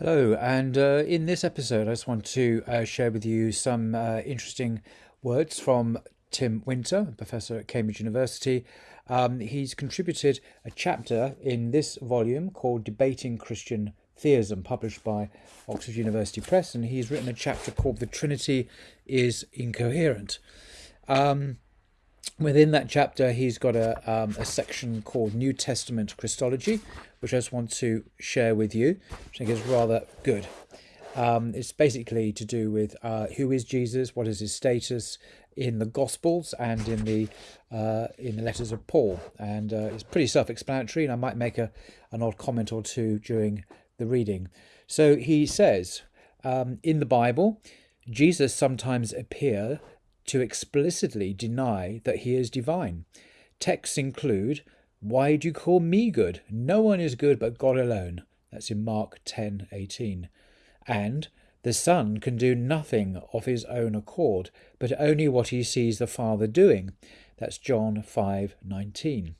Hello, and uh, in this episode, I just want to uh, share with you some uh, interesting words from Tim Winter, professor at Cambridge University. Um, he's contributed a chapter in this volume called Debating Christian Theism, published by Oxford University Press, and he's written a chapter called The Trinity is Incoherent. Um, within that chapter, he's got a, um, a section called New Testament Christology, which I just want to share with you, which I think is rather good. Um, it's basically to do with uh, who is Jesus, what is his status in the Gospels and in the uh, in the letters of Paul, and uh, it's pretty self-explanatory. And I might make a an odd comment or two during the reading. So he says um, in the Bible, Jesus sometimes appear to explicitly deny that he is divine. Texts include, Why do you call me good? No one is good but God alone. That's in Mark 10 18. And, The Son can do nothing of his own accord, but only what he sees the Father doing. That's John 5 19.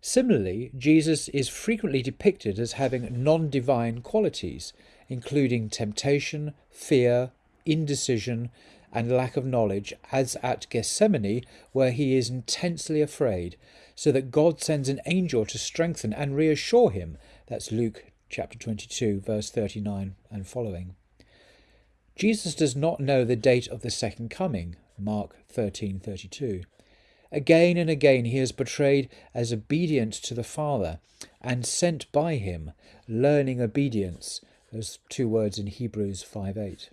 Similarly, Jesus is frequently depicted as having non divine qualities, including temptation, fear, indecision, and lack of knowledge, as at Gethsemane, where he is intensely afraid, so that God sends an angel to strengthen and reassure him. That's Luke chapter 22, verse 39 and following. Jesus does not know the date of the second coming, Mark 13:32. Again and again he is portrayed as obedient to the Father and sent by him, learning obedience. Those two words in Hebrews 5:8.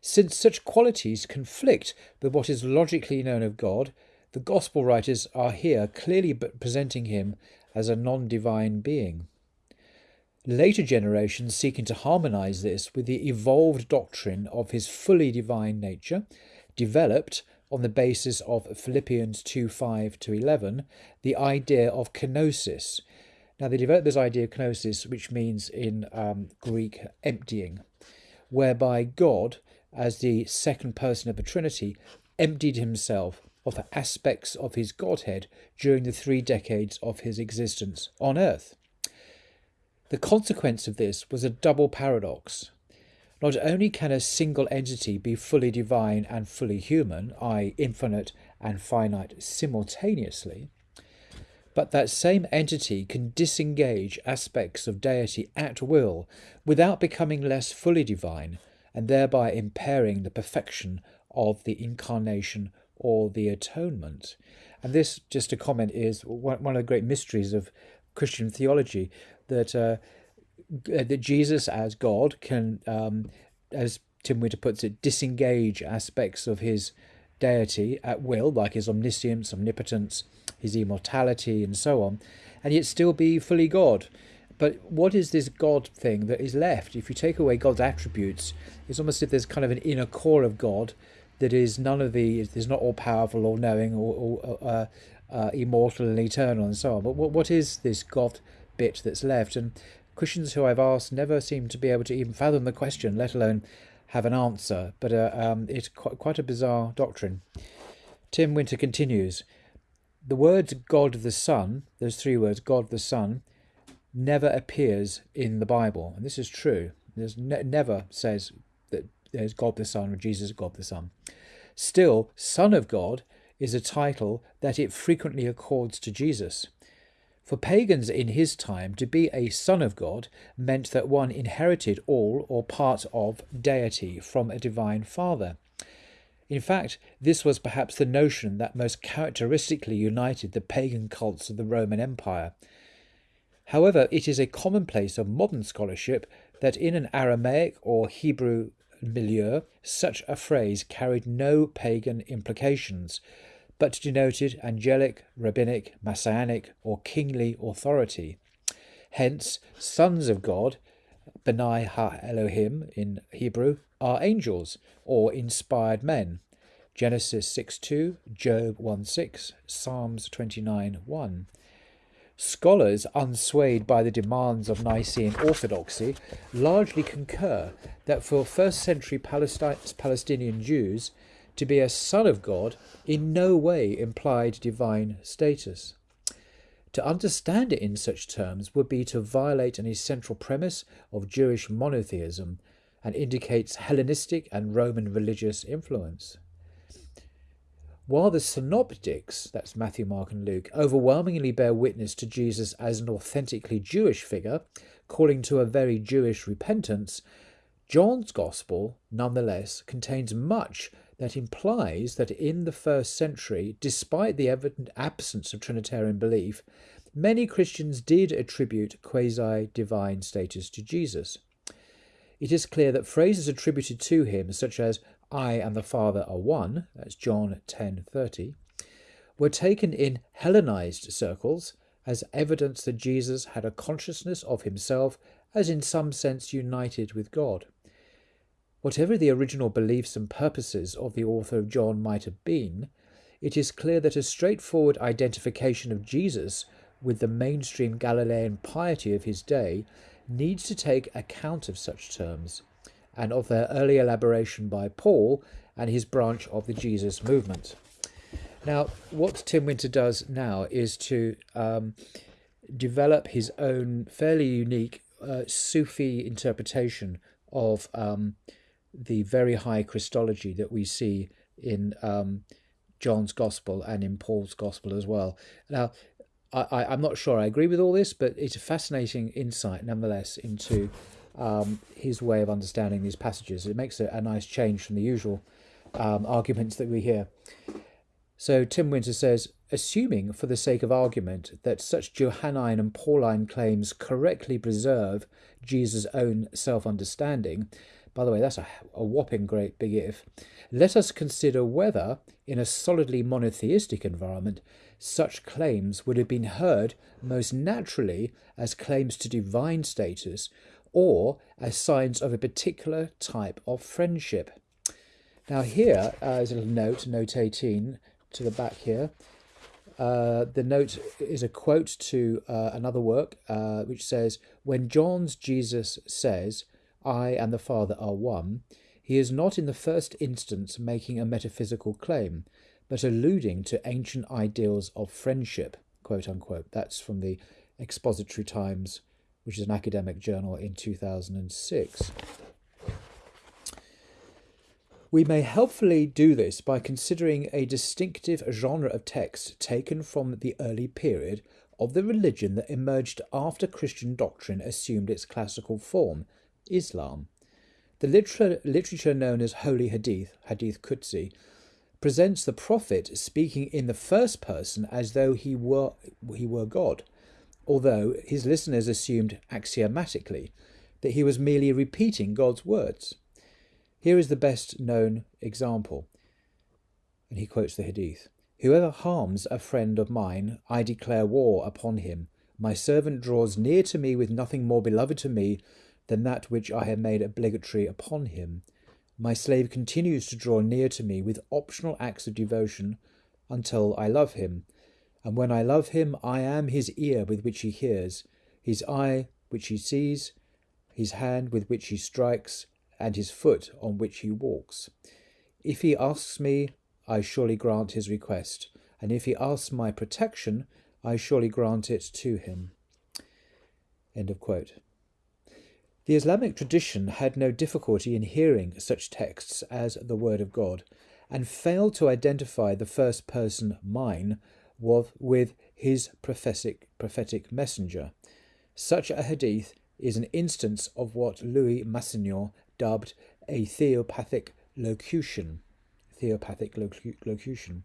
Since such qualities conflict with what is logically known of God, the Gospel writers are here clearly presenting him as a non divine being. Later generations seeking to harmonize this with the evolved doctrine of his fully divine nature, developed on the basis of Philippians 2 5 to 11, the idea of kenosis. Now, they developed this idea of kenosis, which means in um, Greek emptying, whereby God as the second person of the Trinity, emptied himself of the aspects of his Godhead during the three decades of his existence on earth. The consequence of this was a double paradox. Not only can a single entity be fully divine and fully human, i.e., infinite and finite simultaneously, but that same entity can disengage aspects of deity at will without becoming less fully divine and thereby impairing the perfection of the incarnation or the atonement. And this, just a comment, is one of the great mysteries of Christian theology that uh, that Jesus as God can, um, as Tim Winter puts it, disengage aspects of his deity at will, like his omniscience, omnipotence, his immortality, and so on, and yet still be fully God. But what is this God thing that is left? If you take away God's attributes, it's almost as if there's kind of an inner core of God that is none of the, is not all powerful, all knowing, or, or uh, uh, immortal and eternal, and so on. But what, what is this God bit that's left? And Christians who I've asked never seem to be able to even fathom the question, let alone have an answer. But uh, um, it's quite, quite a bizarre doctrine. Tim Winter continues The words God the Son, those three words, God the Son, never appears in the Bible, and this is true. There's ne- never says that there's God the Son or Jesus God the Son. Still, Son of God is a title that it frequently accords to Jesus. For pagans in his time, to be a son of God meant that one inherited all or part of deity from a divine father. In fact, this was perhaps the notion that most characteristically united the pagan cults of the Roman Empire. However, it is a commonplace of modern scholarship that in an Aramaic or Hebrew milieu, such a phrase carried no pagan implications, but denoted angelic, rabbinic, messianic, or kingly authority. Hence, sons of God, Benai Ha Elohim in Hebrew, are angels or inspired men. Genesis 6 2, Job 1 6, Psalms 29 1. Scholars, unswayed by the demands of Nicene orthodoxy, largely concur that for first century Palestinian Jews, to be a son of God in no way implied divine status. To understand it in such terms would be to violate an essential premise of Jewish monotheism and indicates Hellenistic and Roman religious influence. While the synoptics, that's Matthew, Mark, and Luke, overwhelmingly bear witness to Jesus as an authentically Jewish figure, calling to a very Jewish repentance, John's Gospel, nonetheless, contains much that implies that in the first century, despite the evident absence of Trinitarian belief, many Christians did attribute quasi divine status to Jesus. It is clear that phrases attributed to him, such as I and the Father are one, that's John 10:30, were taken in Hellenized circles as evidence that Jesus had a consciousness of himself as in some sense united with God. Whatever the original beliefs and purposes of the author of John might have been, it is clear that a straightforward identification of Jesus with the mainstream Galilean piety of his day needs to take account of such terms and of their early elaboration by Paul and his branch of the Jesus movement. Now, what Tim Winter does now is to um, develop his own fairly unique uh, Sufi interpretation of um, the very high Christology that we see in um, John's Gospel and in Paul's Gospel as well. Now, I, am not sure I agree with all this, but it's a fascinating insight nonetheless into um, his way of understanding these passages. It makes a, a nice change from the usual um, arguments that we hear. So Tim Winter says, assuming for the sake of argument that such Johannine and Pauline claims correctly preserve Jesus' own self understanding, by the way, that's a, a whopping great big if, let us consider whether, in a solidly monotheistic environment, such claims would have been heard most naturally as claims to divine status or as signs of a particular type of friendship. Now, here uh, is a little note, note 18 to the back here. Uh, the note is a quote to uh, another work uh, which says, When John's Jesus says, I and the Father are one, he is not in the first instance making a metaphysical claim, but alluding to ancient ideals of friendship, quote unquote. That's from the Expository Times which is an academic journal in 2006. We may helpfully do this by considering a distinctive genre of text taken from the early period of the religion that emerged after Christian doctrine assumed its classical form, Islam. The liter- literature known as Holy Hadith, Hadith Qudsi, presents the Prophet speaking in the first person as though he were, he were God although his listeners assumed axiomatically that he was merely repeating God's words. Here is the best known example, and he quotes the Hadith Whoever harms a friend of mine, I declare war upon him. My servant draws near to me with nothing more beloved to me than that which I have made obligatory upon him. My slave continues to draw near to me with optional acts of devotion until I love him and when I love him, I am his ear with which he hears, his eye which he sees, his hand with which he strikes, and his foot on which he walks. If he asks me, I surely grant his request, and if he asks my protection, I surely grant it to him. End of quote. The Islamic tradition had no difficulty in hearing such texts as the Word of God, and failed to identify the first person mine with his prophetic, prophetic messenger. Such a hadith is an instance of what Louis Massignon dubbed a theopathic locution, theopathic locu- locution,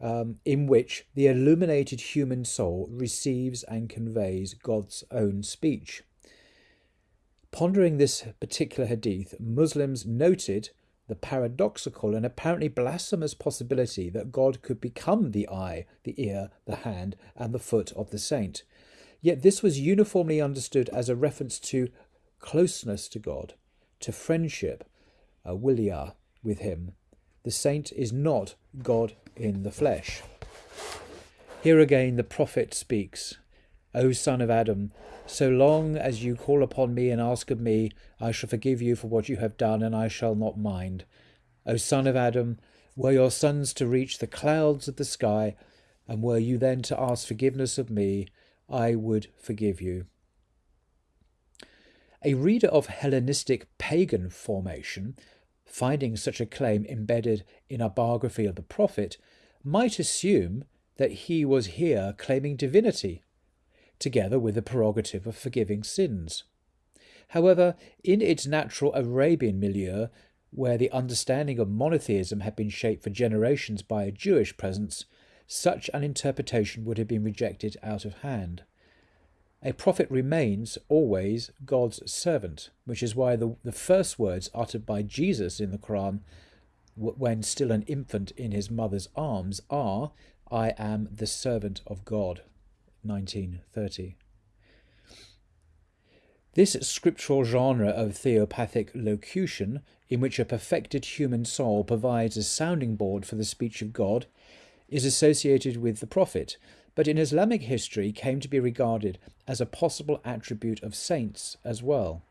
um, in which the illuminated human soul receives and conveys God's own speech. Pondering this particular hadith, Muslims noted the paradoxical and apparently blasphemous possibility that God could become the eye, the ear, the hand, and the foot of the saint. Yet this was uniformly understood as a reference to closeness to God, to friendship, a wilaya with Him. The saint is not God in the flesh. Here again the prophet speaks O son of Adam, so long as you call upon me and ask of me, I shall forgive you for what you have done, and I shall not mind. O son of Adam, were your sons to reach the clouds of the sky, and were you then to ask forgiveness of me, I would forgive you. A reader of Hellenistic pagan formation, finding such a claim embedded in a biography of the prophet, might assume that he was here claiming divinity, together with the prerogative of forgiving sins. However, in its natural Arabian milieu, where the understanding of monotheism had been shaped for generations by a Jewish presence, such an interpretation would have been rejected out of hand. A prophet remains always God's servant, which is why the, the first words uttered by Jesus in the Quran, when still an infant in his mother's arms, are, I am the servant of God. 1930. This scriptural genre of theopathic locution, in which a perfected human soul provides a sounding board for the speech of God, is associated with the prophet, but in Islamic history came to be regarded as a possible attribute of saints as well.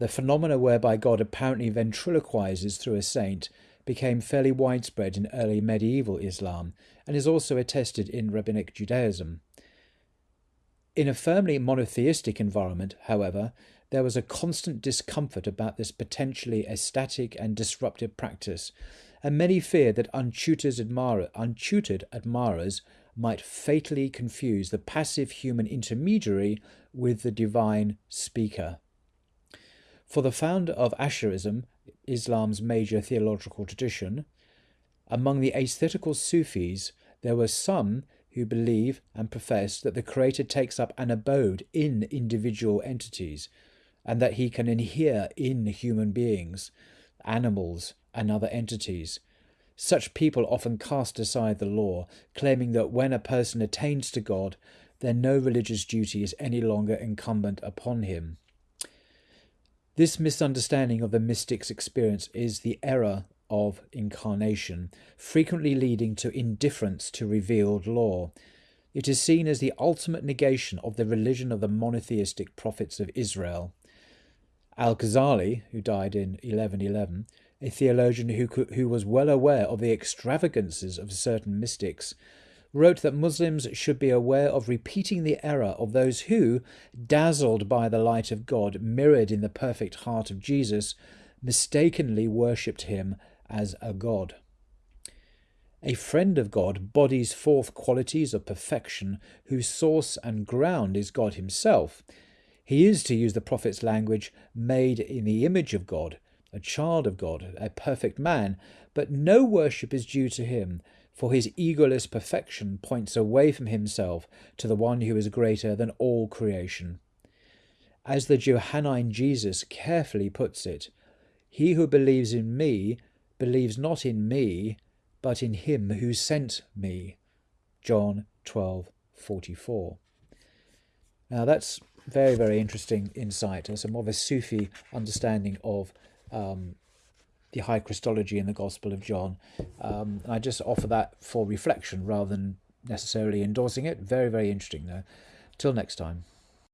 The phenomena whereby God apparently ventriloquizes through a saint became fairly widespread in early medieval Islam and is also attested in Rabbinic Judaism. In a firmly monotheistic environment, however, there was a constant discomfort about this potentially ecstatic and disruptive practice, and many feared that untutored, admirer, untutored admirers might fatally confuse the passive human intermediary with the divine speaker. For the founder of Ash'arism, Islam's major theological tradition, among the aesthetical Sufis, there were some who believe and profess that the Creator takes up an abode in individual entities and that he can inhere in human beings, animals, and other entities. Such people often cast aside the law, claiming that when a person attains to God, then no religious duty is any longer incumbent upon him. This misunderstanding of the mystic's experience is the error of incarnation, frequently leading to indifference to revealed law. It is seen as the ultimate negation of the religion of the monotheistic prophets of Israel. Al Ghazali, who died in 1111, a theologian who, who was well aware of the extravagances of certain mystics, wrote that Muslims should be aware of repeating the error of those who, dazzled by the light of God mirrored in the perfect heart of Jesus, mistakenly worshipped him as a god. A friend of God bodies forth qualities of perfection whose source and ground is God himself. He is, to use the prophet's language, made in the image of God, a child of God, a perfect man, but no worship is due to him, for his egoless perfection points away from himself to the one who is greater than all creation. As the Johannine Jesus carefully puts it, he who believes in me believes not in me, but in him who sent me. John 12:44. Now that's very, very interesting insight. It's a more of a Sufi understanding of um, the high Christology in the Gospel of John. Um, I just offer that for reflection rather than necessarily endorsing it. Very, very interesting though. Till next time.